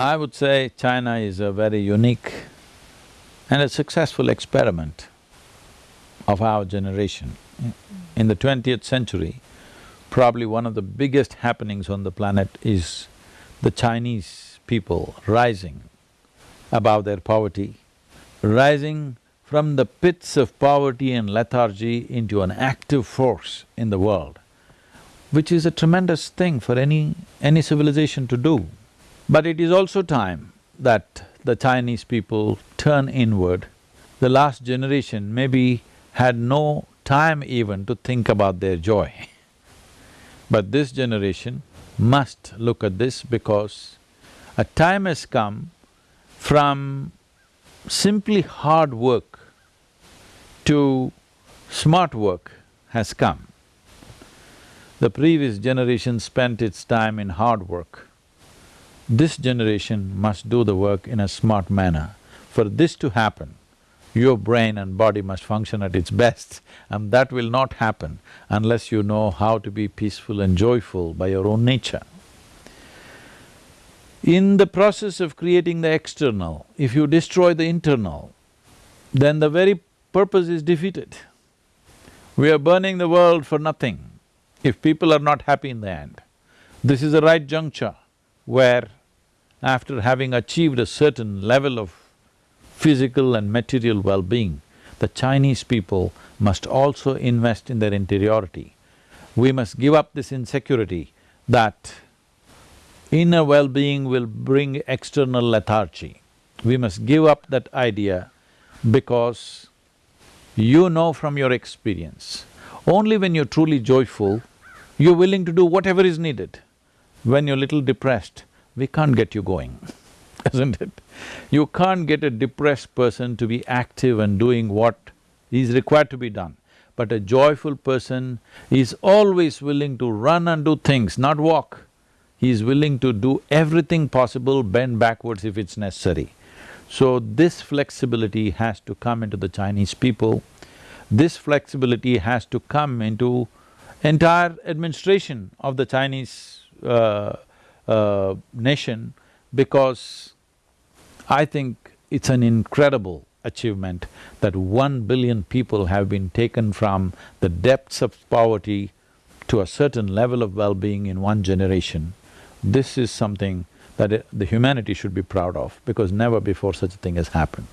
I would say China is a very unique and a successful experiment of our generation. In the twentieth century, probably one of the biggest happenings on the planet is the Chinese people rising above their poverty, rising from the pits of poverty and lethargy into an active force in the world, which is a tremendous thing for any… any civilization to do. But it is also time that the Chinese people turn inward. The last generation maybe had no time even to think about their joy. But this generation must look at this because a time has come from simply hard work to smart work has come. The previous generation spent its time in hard work. This generation must do the work in a smart manner. For this to happen, your brain and body must function at its best and that will not happen unless you know how to be peaceful and joyful by your own nature. In the process of creating the external, if you destroy the internal, then the very purpose is defeated. We are burning the world for nothing if people are not happy in the end. This is the right juncture where after having achieved a certain level of physical and material well-being, the Chinese people must also invest in their interiority. We must give up this insecurity that inner well-being will bring external lethargy. We must give up that idea because you know from your experience, only when you're truly joyful, you're willing to do whatever is needed. When you're a little depressed, we can't get you going, isn't it? You can't get a depressed person to be active and doing what is required to be done. But a joyful person is always willing to run and do things, not walk. He is willing to do everything possible, bend backwards if it's necessary. So this flexibility has to come into the Chinese people. This flexibility has to come into entire administration of the Chinese uh, uh, nation because I think it's an incredible achievement that one billion people have been taken from the depths of poverty to a certain level of well-being in one generation. This is something that the humanity should be proud of because never before such a thing has happened.